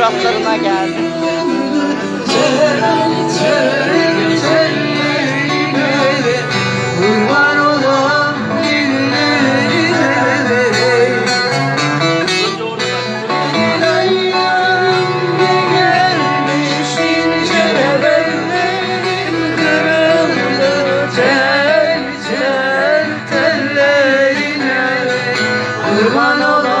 suratlarına geldi. hermano